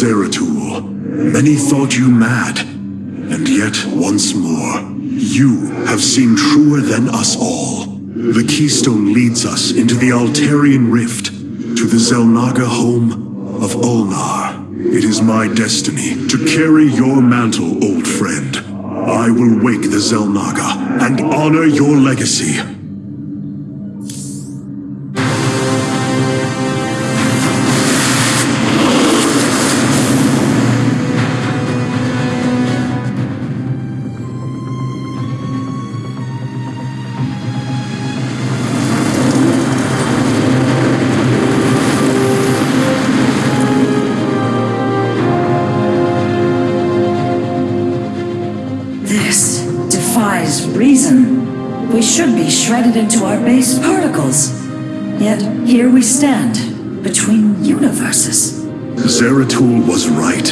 Zeratul, many thought you mad, and yet once more, you have seemed truer than us all. The keystone leads us into the Altarian Rift, to the Xel'Naga home of Ulnar. It is my destiny to carry your mantle, old friend. I will wake the Xel'Naga and honor your legacy. Shredded into our base particles. Yet here we stand, between universes. Zeratul was right.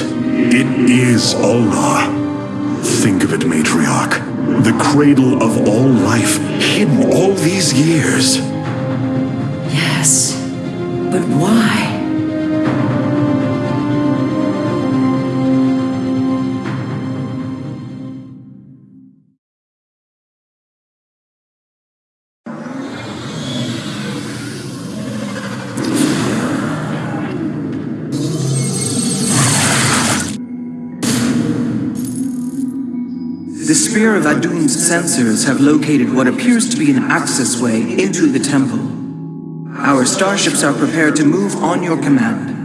It is Ulnar. Think of it, Matriarch. The cradle of all life, hidden all these years. Yes. But why? Sensors have located what appears to be an access way into the temple. Our starships are prepared to move on your command.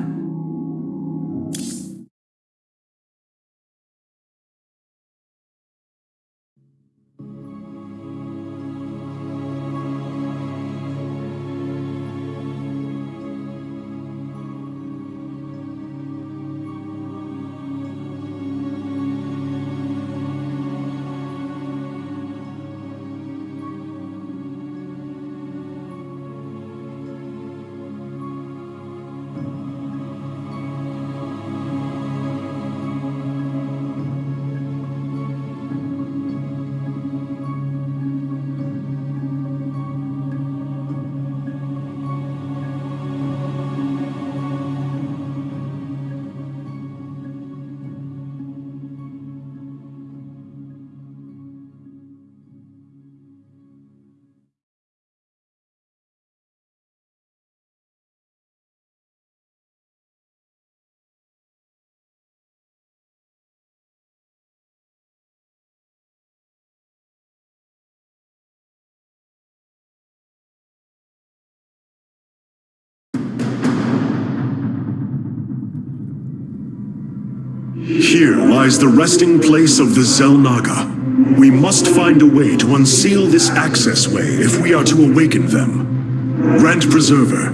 Here lies the resting place of the Xel'Naga. We must find a way to unseal this access way if we are to awaken them. Grand Preserver,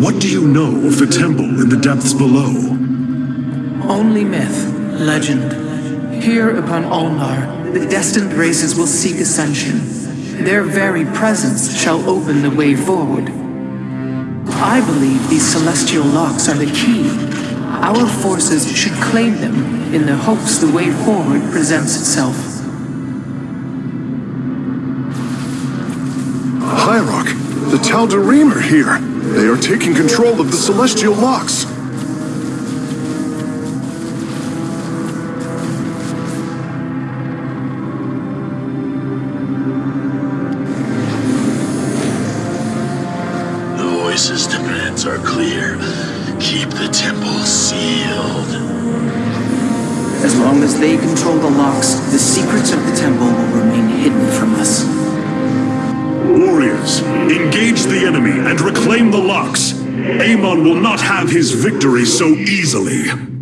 what do you know of the temple in the depths below? Only myth, legend. Here upon Ulnar, the destined races will seek ascension. Their very presence shall open the way forward. I believe these celestial locks are the key. Our forces should claim them in the hopes the way forward presents itself. Hierarch, the Tal'Darim are here. They are taking control of the celestial locks. Long as they control the locks, the secrets of the temple will remain hidden from us. Warriors, engage the enemy and reclaim the locks. Amon will not have his victory so easily.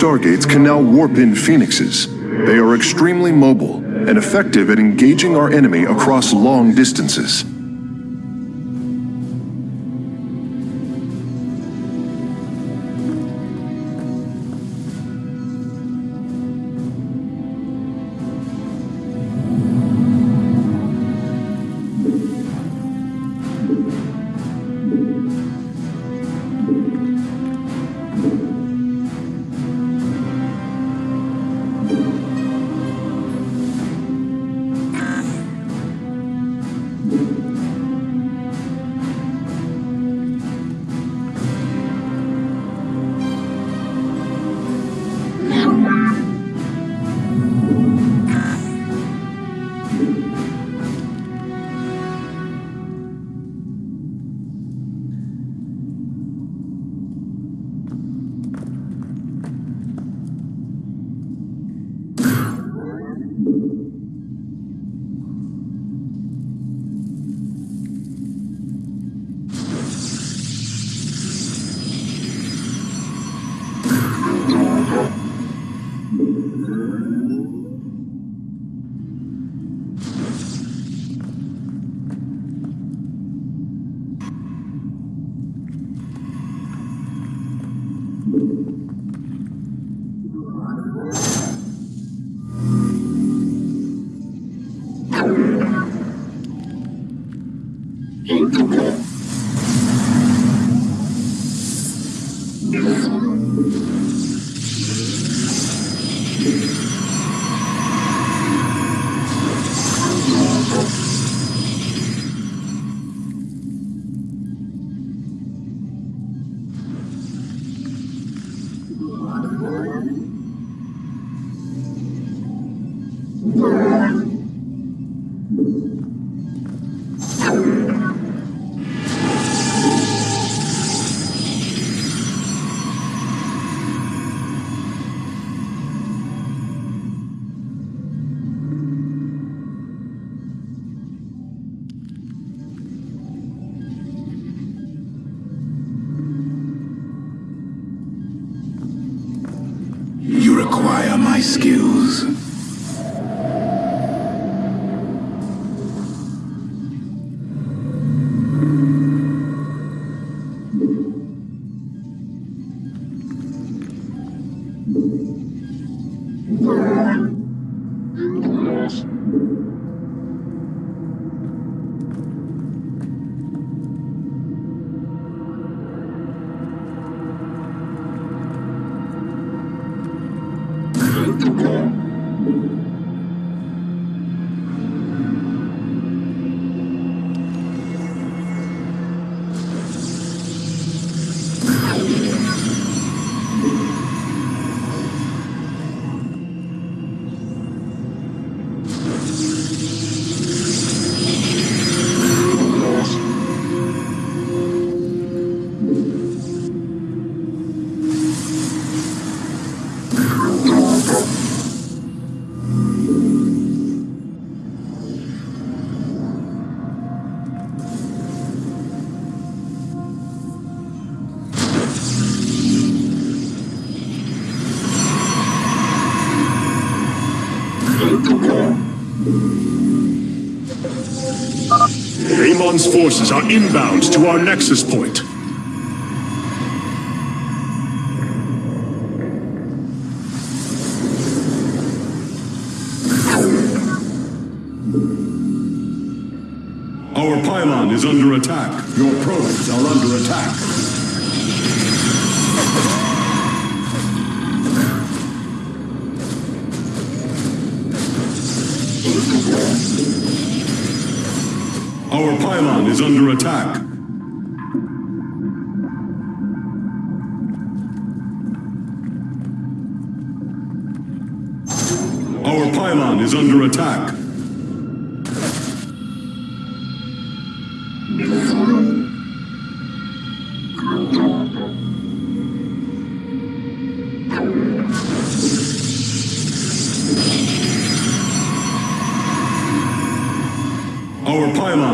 Stargates can now warp in phoenixes. They are extremely mobile and effective at engaging our enemy across long distances. Forces are inbound to our nexus point. Our pylon is under attack. Your probes are under attack. Under attack.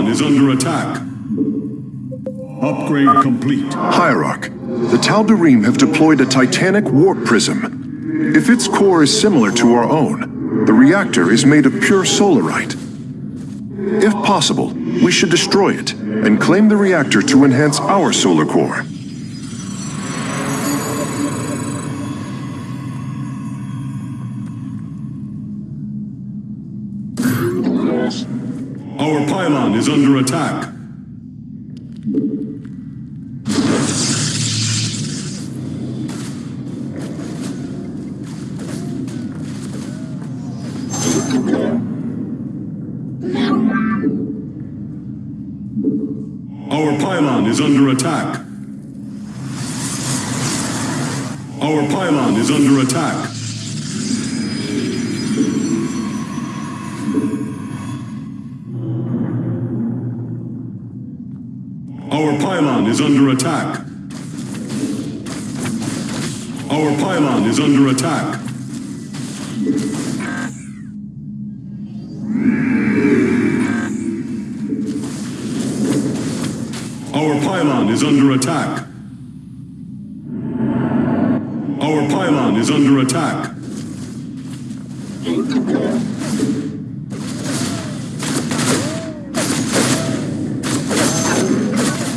Is under attack. Upgrade complete. Hierarch, the Tal'Darim have deployed a titanic warp prism. If its core is similar to our own, the reactor is made of pure solarite. If possible, we should destroy it and claim the reactor to enhance our solar core. Under attack. Our pylon is under attack. Our pylon is under attack. Attack. Our pylon is under attack. Our pylon is under attack. Our pylon is under attack.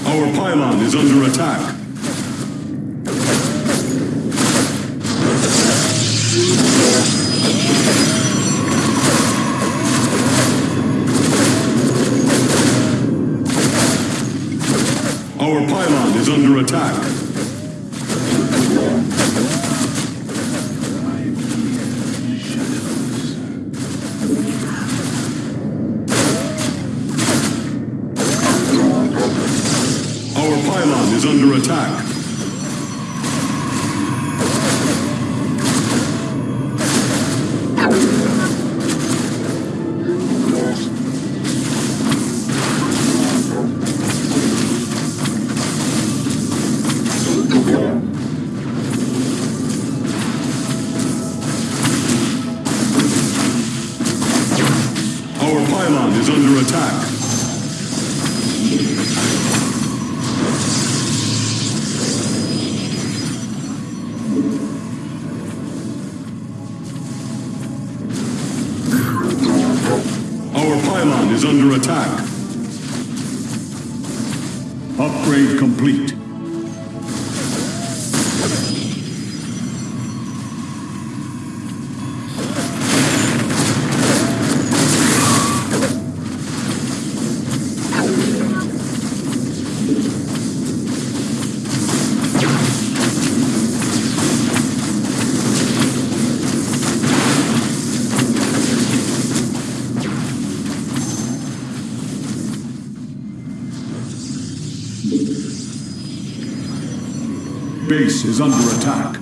Our pylon is under attack. Our pylon is under attack. Our pylon is under attack. Base is under attack.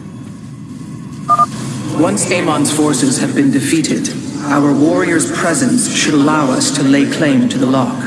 Once Amon's forces have been defeated, our warrior's presence should allow us to lay claim to the lock.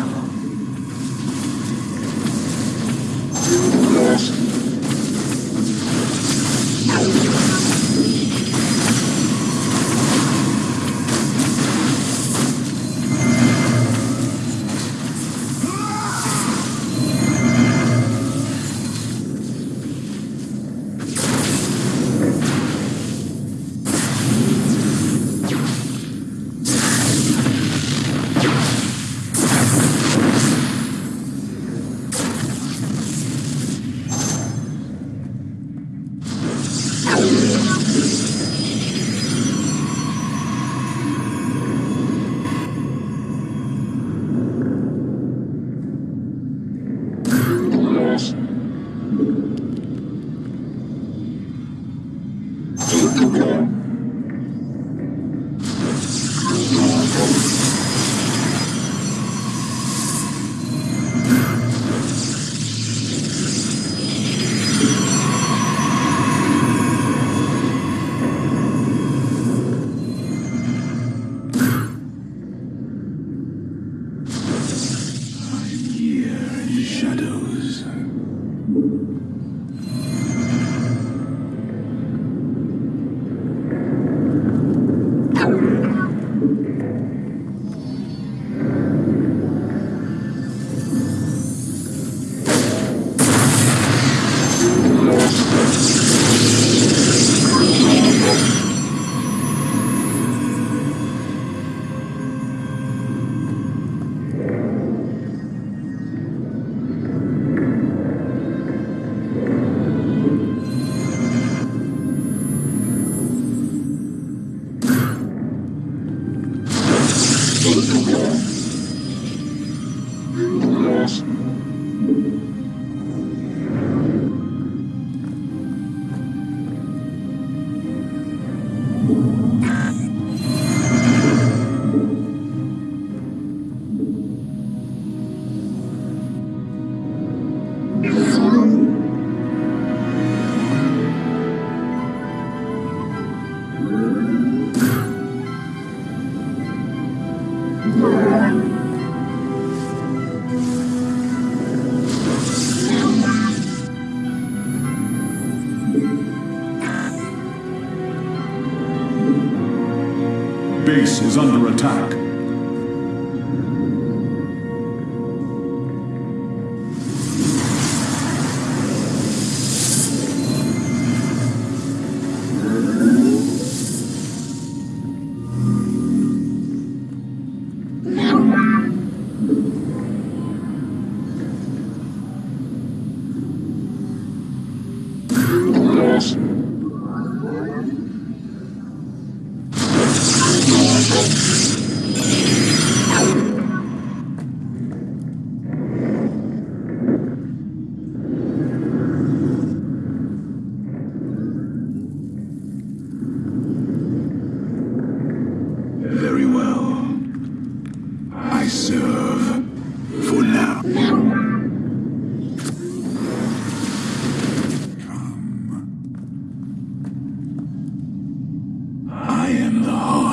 Base is under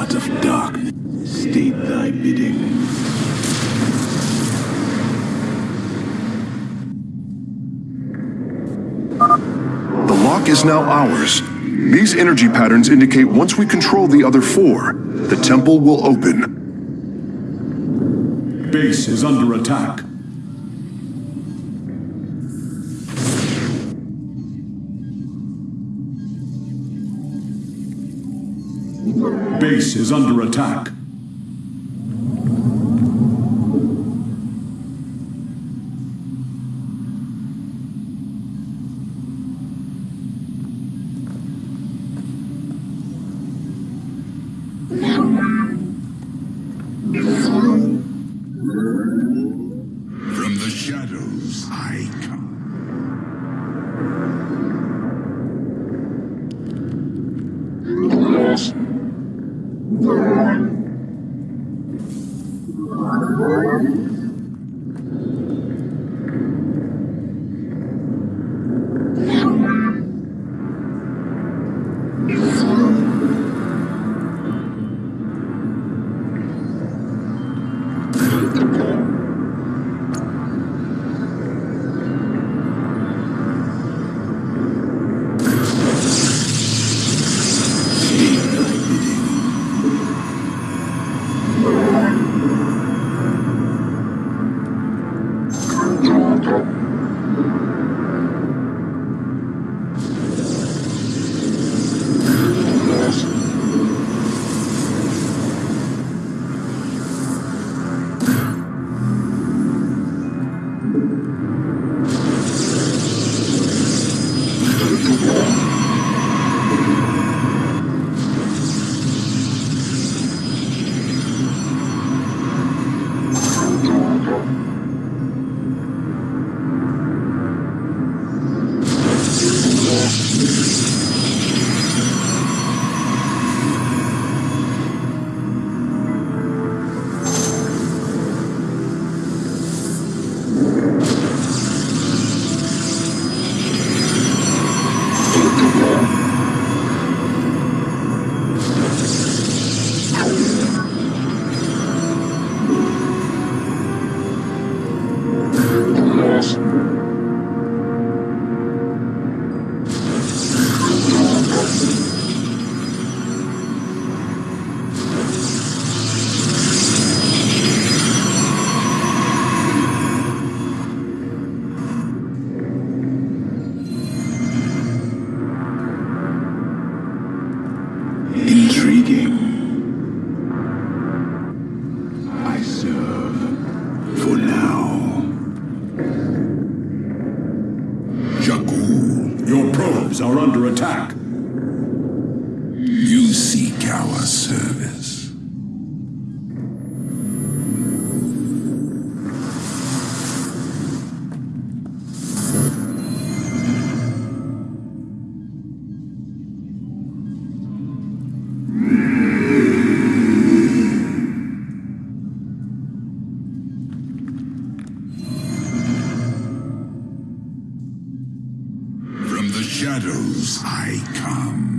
gods of darkness, state thy bidding. The lock is now ours. These energy patterns indicate once we control the other four, the temple will open. Base is under attack. Base is under attack. Shadows I come.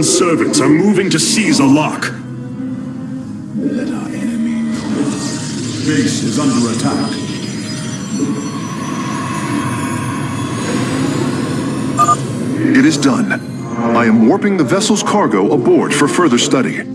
Amon's servants are moving to seize a lock. Let our enemy know. Base is under attack. It is done. I am warping the vessel's cargo aboard for further study.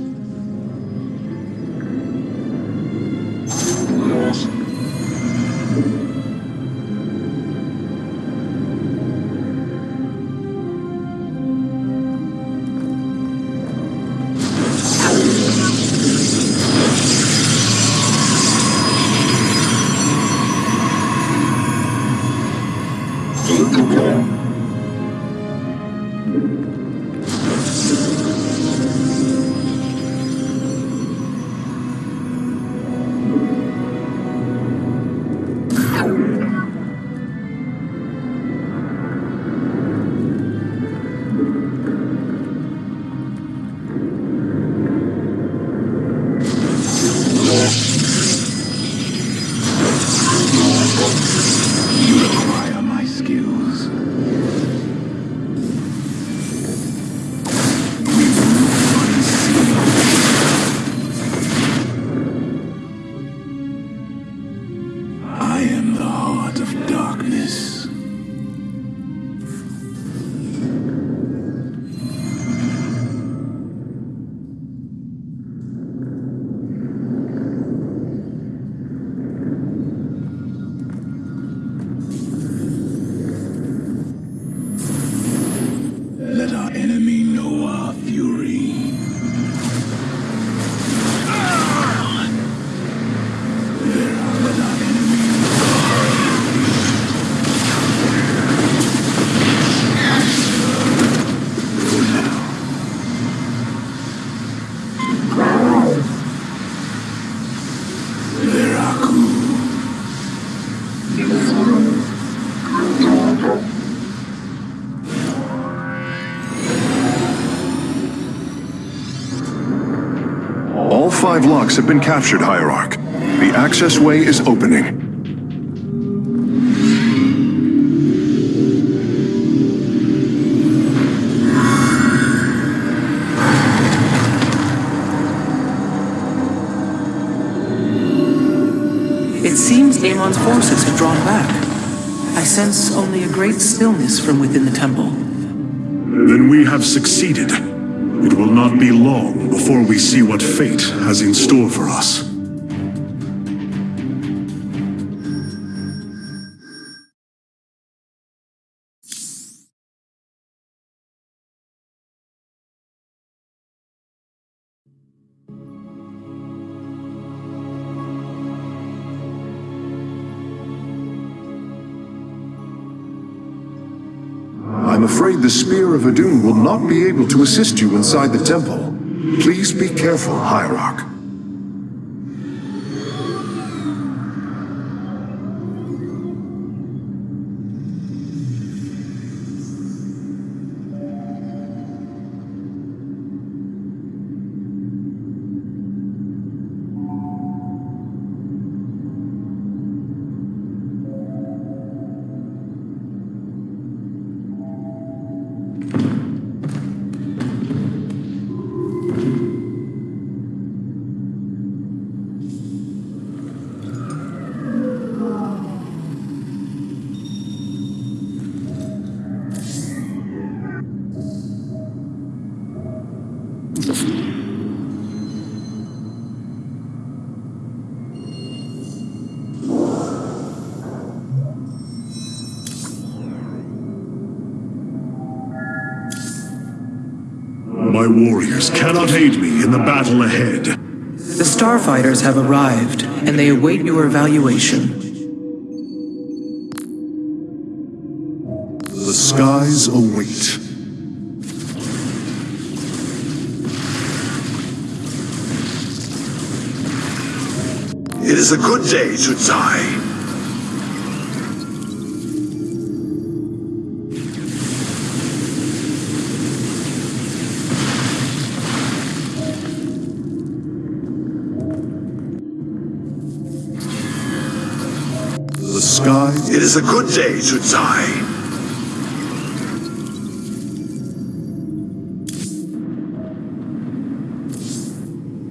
Five locks have been captured, Hierarch. The access way is opening. It seems Amon's forces have drawn back. I sense only a great stillness from within the temple. Then we have succeeded. It will not be long before we see what fate has in store for us. The Spear of Adun will not be able to assist you inside the temple. Please be careful, Hierarch. Cannot aid me in the battle ahead. The starfighters have arrived, and they await your evaluation. The skies await. It is a good day to die. It is a good day to die.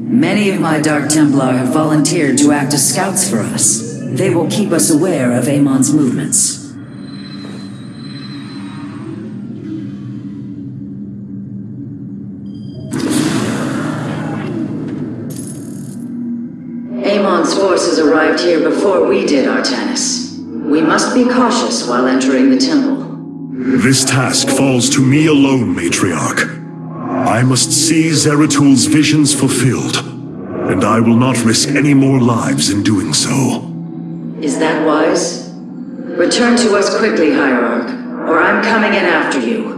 Many of my Dark Templar have volunteered to act as scouts for us. They will keep us aware of Amon's movements. Amon's forces arrived here before we did, Artanis. Must be cautious while entering the temple. This task falls to me alone, Matriarch. I must see Zeratul's visions fulfilled, and I will not risk any more lives in doing so. Is that wise? Return to us quickly, Hierarch, or I'm coming in after you.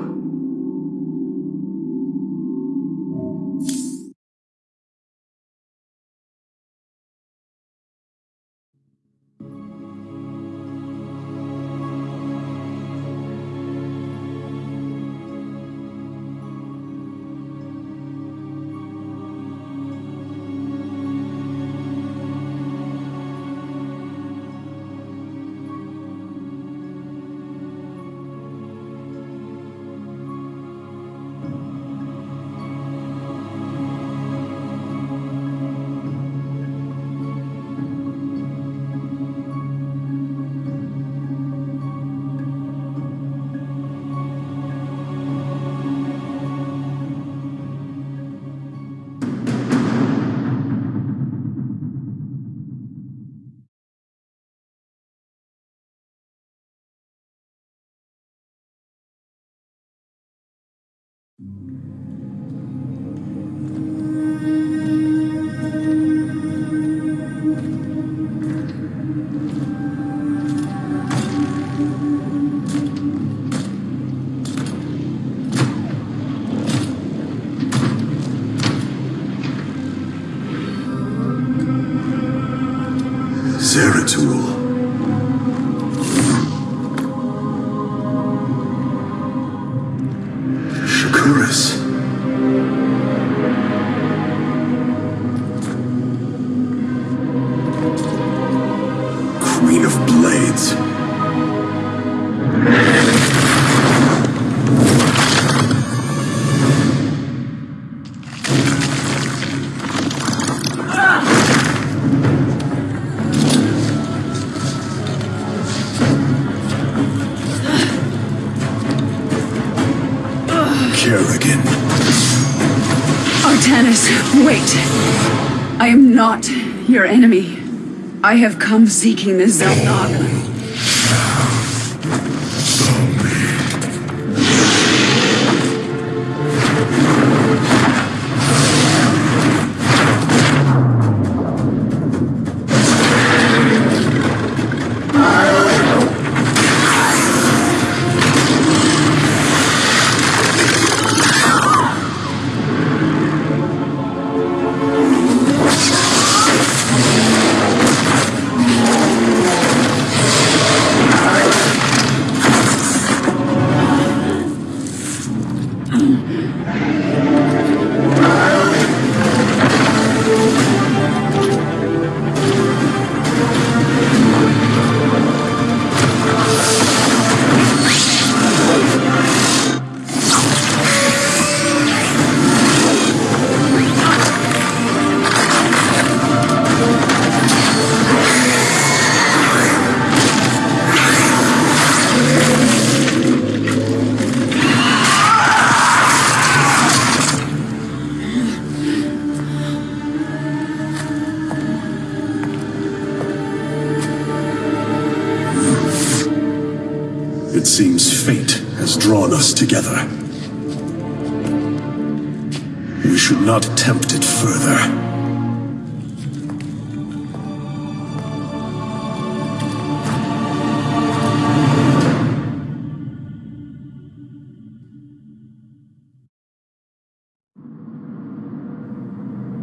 Enemy. I have come seeking the Xel'Naga. Together. We should not tempt it further.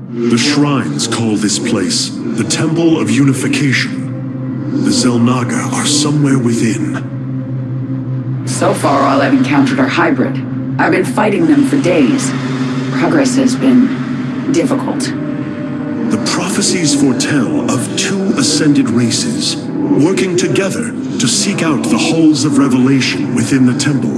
The shrines call this place the Temple of Unification. The Xel'Naga are somewhere within. So far, all I've encountered are hybrid. I've been fighting them for days. Progress has been difficult. The prophecies foretell of two ascended races working together to seek out the halls of revelation within the temple.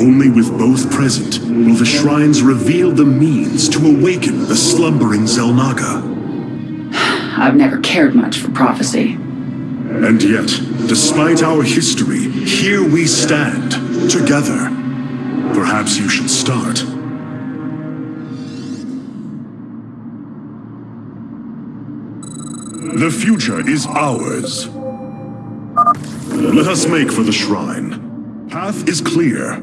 Only with both present will the shrines reveal the means to awaken the slumbering Xel'Naga. I've never cared much for prophecy. And yet, despite our history, here we stand, together. Perhaps you should start. The future is ours. Let us make for the shrine. Path is clear.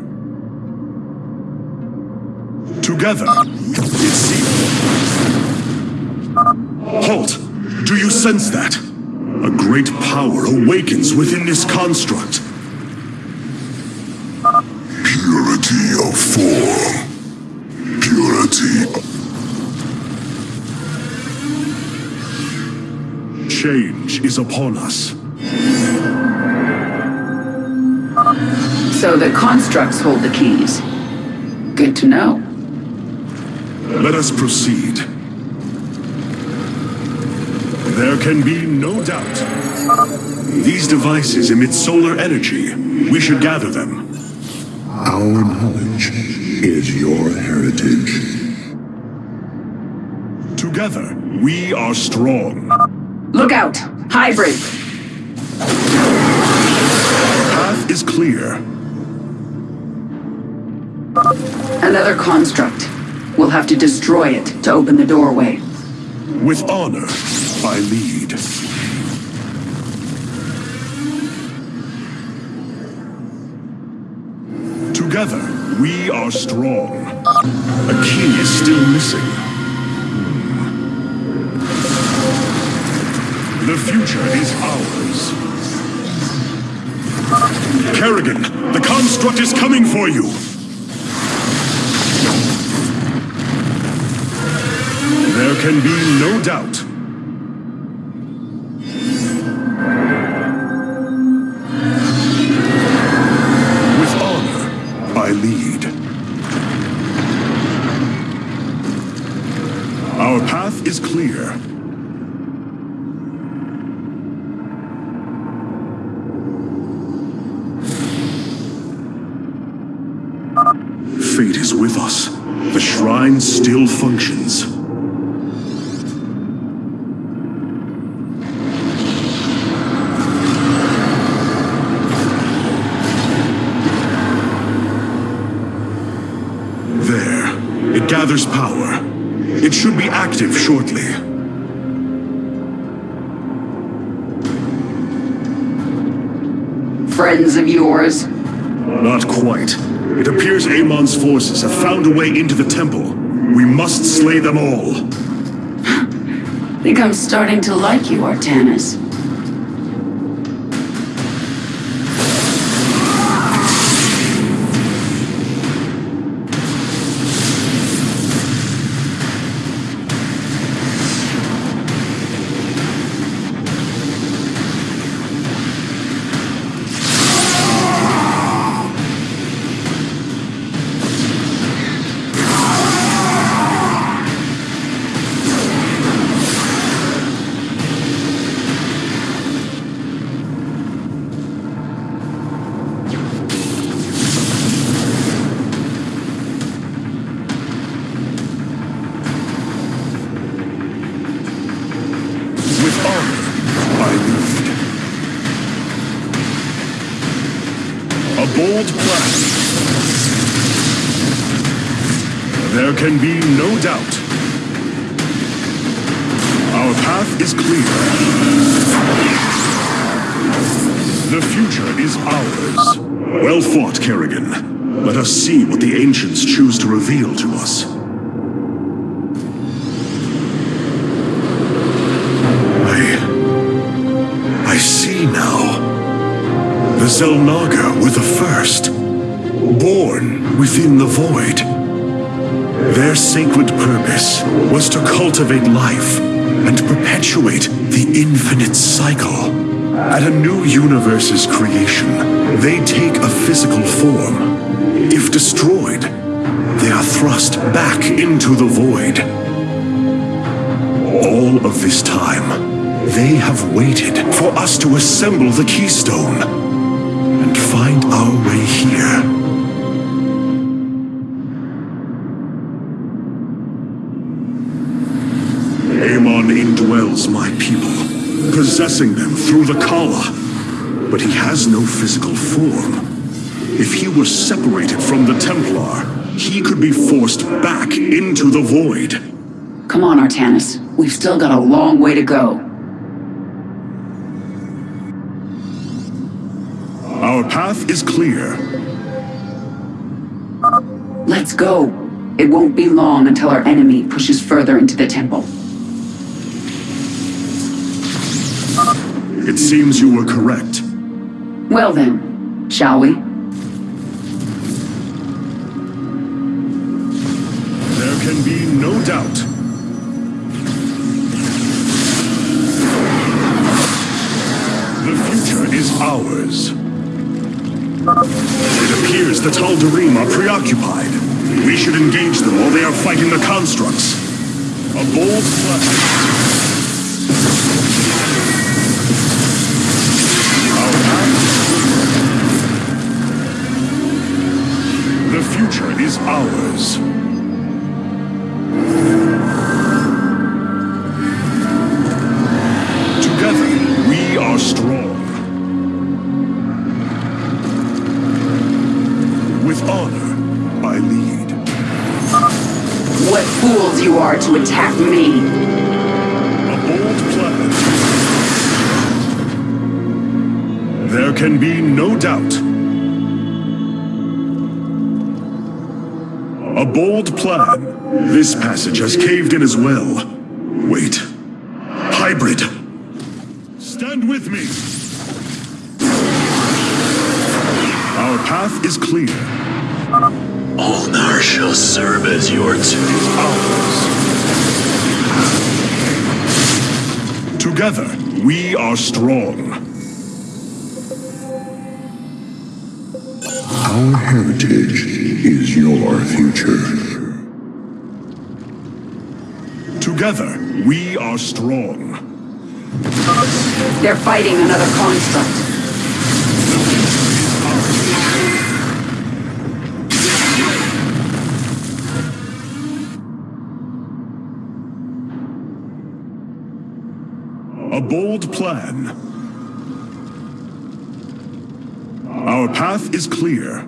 Together, it's sealed. Halt! Do you sense that? A great power awakens within this construct. Purity of form. Purity. Change is upon us. So the constructs hold the keys. Good to know. Let us proceed. There can be no doubt. These devices emit solar energy. We should gather them. Our knowledge is your heritage. Together, we are strong. Look out! Hybrid! Path is clear. Another construct. We'll have to destroy it to open the doorway. With honor, I lead. Together, we are strong. A key is still missing. The future is ours. Kerrigan, the construct is coming for you! There can be no doubt. Gathers power. It should be active shortly. Friends of yours? Not quite. It appears Amon's forces have found a way into the temple. We must slay them all. I Think I'm starting to like you, Artanis. Can be no doubt. Our path is clear. The future is ours. Well fought, Kerrigan. Let us see what the ancients choose to reveal to us. I... I see now. The Xel'Naga were the first. Born within the void. Their sacred purpose was to cultivate life and perpetuate the infinite cycle. At a new universe's creation, they take a physical form. If destroyed, they are thrust back into the void. All of this time, they have waited for us to assemble the Keystone and find our way here. Indwells my people, possessing them through the Khala. But he has no physical form. If he were separated from the Templar, he could be forced back into the Void. Come on, Artanis. We've still got a long way to go. Our path is clear. Let's go. It won't be long until our enemy pushes further into the temple. It seems you were correct. Well then, shall we? There can be no doubt. The future is ours. It appears the Tal'Darim are preoccupied. We should engage them while they are fighting the constructs. A bold plan. Is ours. Together, we are strong. With honor, I lead. What fools you are to attack me! A bold plan. There can be no doubt. Bold plan. This passage has caved in as well. Wait. Hybrid. Stand with me. Our path is clear. Ulnar shall serve as your tomb. Ours. Together, we are strong. Our heritage is your future. Together, we are strong. They're fighting another construct. A bold plan. Our path is clear.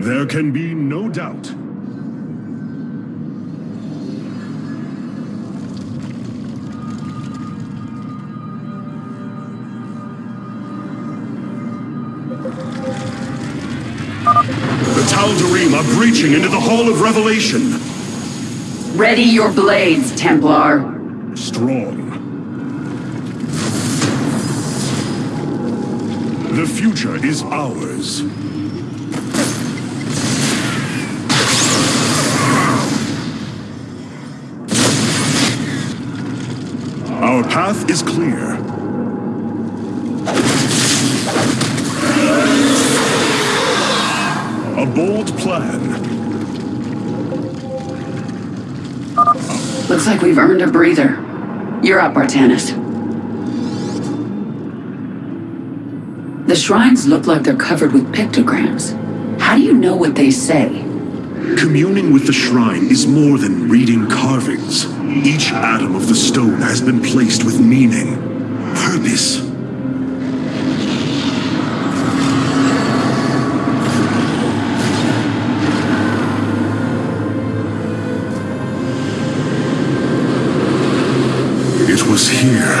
There can be no doubt. Are breaching into the Hall of Revelation. Ready your blades, Templar. Strong. The future is ours. Our path is clear. A bold plan. Looks like we've earned a breather. You're up, Artanis. The shrines look like they're covered with pictograms. How do you know what they say? Communing with the shrine is more than reading carvings. Each atom of the stone has been placed with meaning, purpose. Here,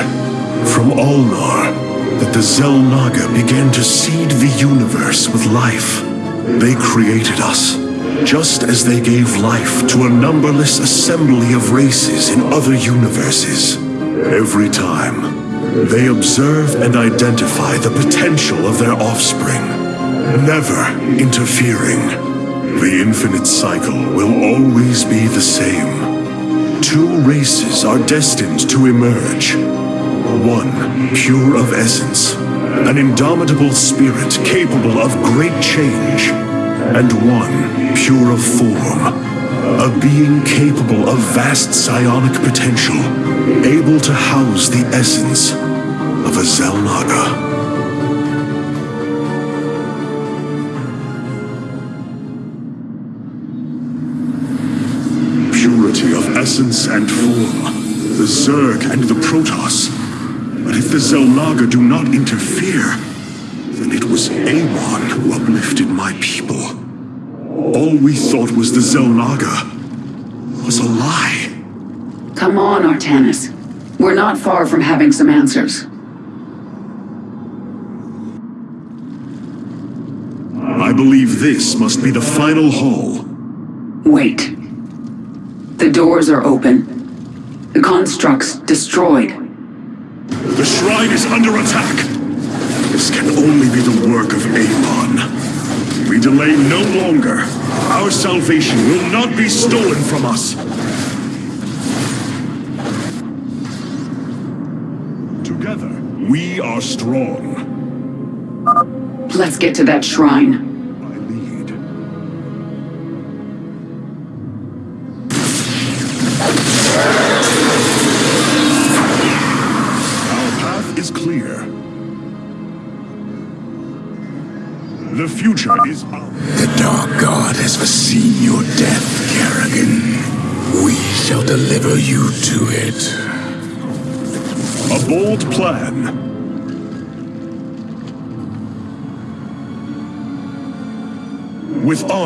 from Ulnar, that the Xel'Naga began to seed the universe with life. They created us, just as they gave life to a numberless assembly of races in other universes. Every time, they observe and identify the potential of their offspring, never interfering. The infinite cycle will always be the same. Two races are destined to emerge. One, pure of essence, an indomitable spirit capable of great change. And one, pure of form, a being capable of vast psionic potential, able to house the essence of a Xel'Naga. And form, the Zerg and the Protoss. But if the Xel'Naga do not interfere, then it was Amon who uplifted my people. All we thought was the Xel'Naga was a lie. Come on, Artanis. We're not far from having some answers. I believe this must be the final hall. Wait. The doors are open. The constructs destroyed. The shrine is under attack. This can only be the work of Amon. We delay no longer. Our salvation will not be stolen from us. Together, we are strong. Let's get to that shrine.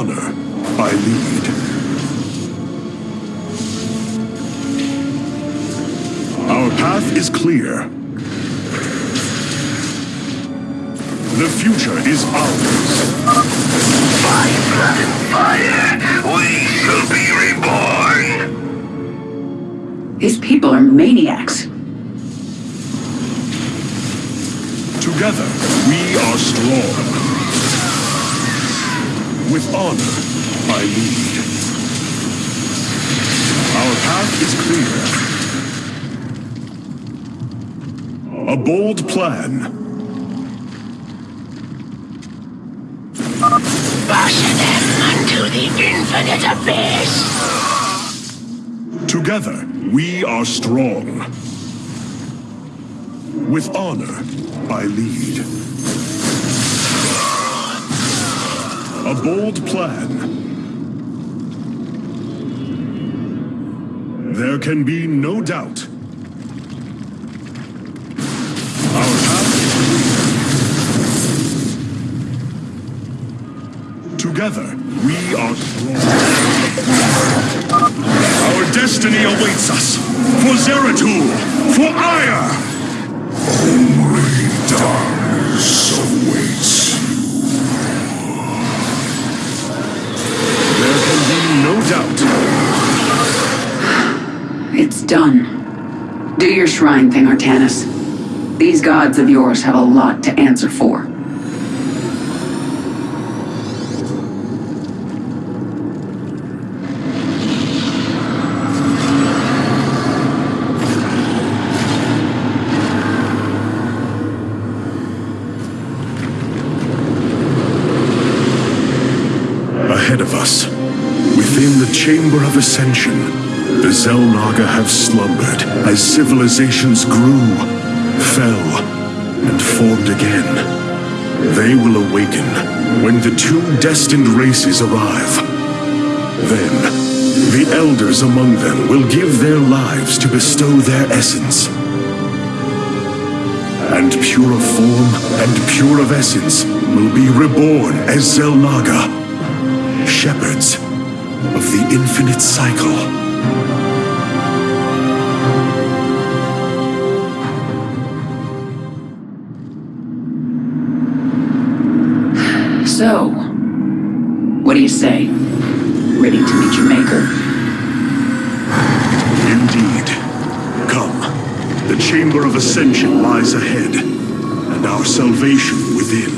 Honor, I lead. Our path is clear. The future is ours. By blood and fire, we shall be reborn. These people are maniacs. With honor, I lead. Our path is clear. A bold plan. Push them unto the infinite abyss. Together, we are strong. With honor, I lead. A bold plan. There can be no doubt. Our path is clear. Together, we are strong. Our destiny awaits us. For Zeratul! For Aiur! Only darkness awaits no doubt. It's done. Do your shrine thing, Artanis. These gods of yours have a lot to answer for. Ascension, the Xel'Naga have slumbered as civilizations grew, fell, and formed again. They will awaken when the two destined races arrive. Then, the elders among them will give their lives to bestow their essence. And pure of form and pure of essence will be reborn as Xel'Naga, shepherds of the infinite cycle. So, what do you say? Ready to meet your maker? Indeed. Come. The Chamber of Ascension lies ahead, and our salvation within.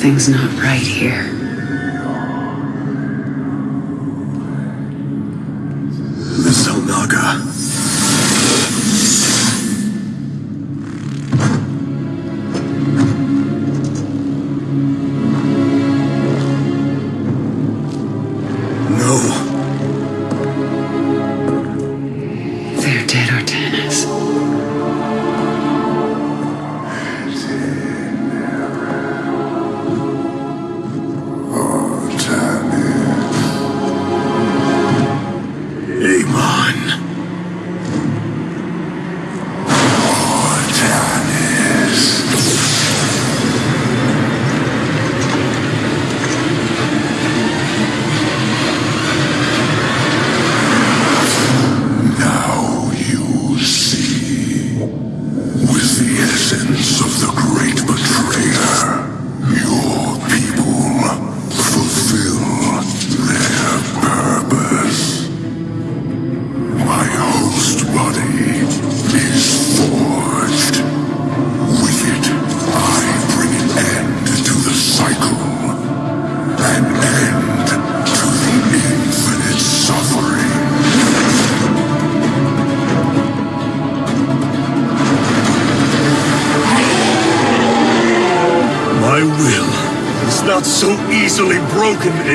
Something's not right here.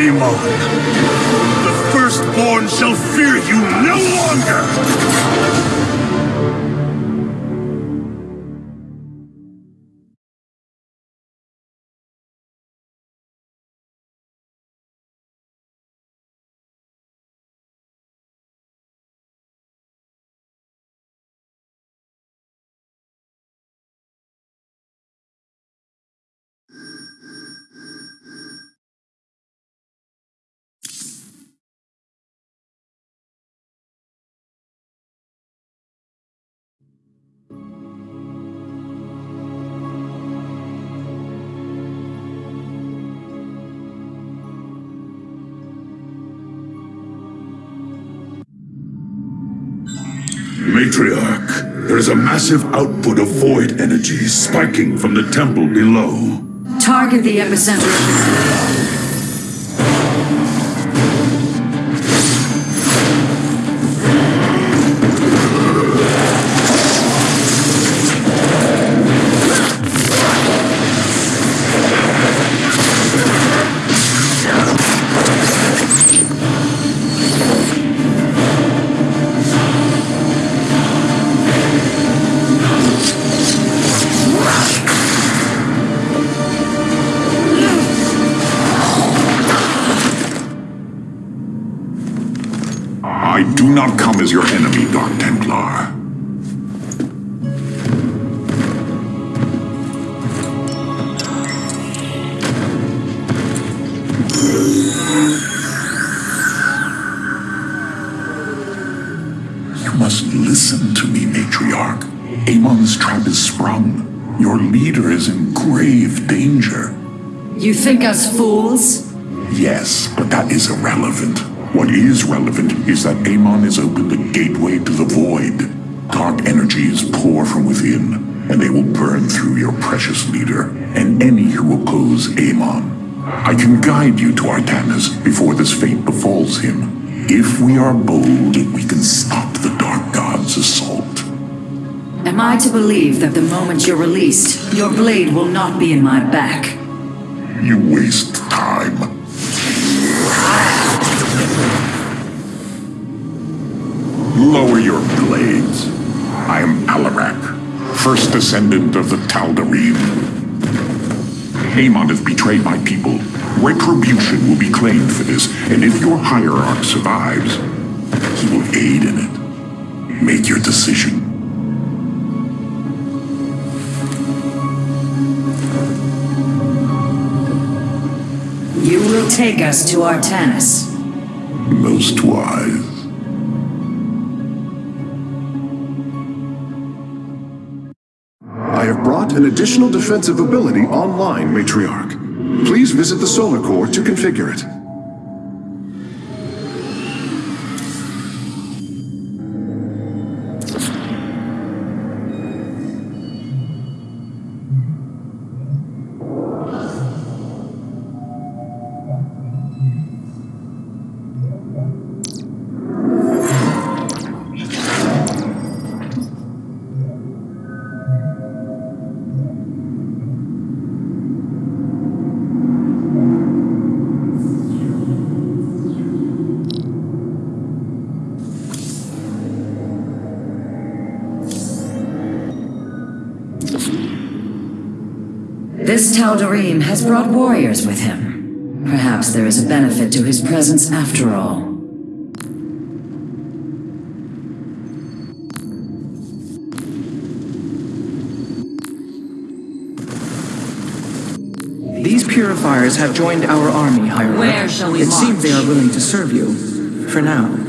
Primo. Matriarch, there is a massive output of void energy spiking from the temple below. Target the epicenter us fools? Yes, but that is irrelevant. What is relevant is that Amon has opened a gateway to the void. Dark energies pour from within, and they will burn through your precious leader and any who oppose Amon. I can guide you to Artanis before this fate befalls him. If we are bold, we can stop the Dark God's assault. Am I to believe that the moment you're released, your blade will not be in my back? You waste time. Lower your blades. I am Alarak, first ascendant of the Tal'Darim. Amon has betrayed my people. Retribution will be claimed for this, and if your hierarch survives, he will aid in it. Make your decision. You will take us to Artanis. Most wise. I have brought an additional defensive ability online, Matriarch. Please visit the Solar Core to configure it. Tal'Darim has brought warriors with him. Perhaps there is a benefit to his presence after all. These purifiers have joined our army, Hierarch. Where shall we It seems they are willing to serve you. For now.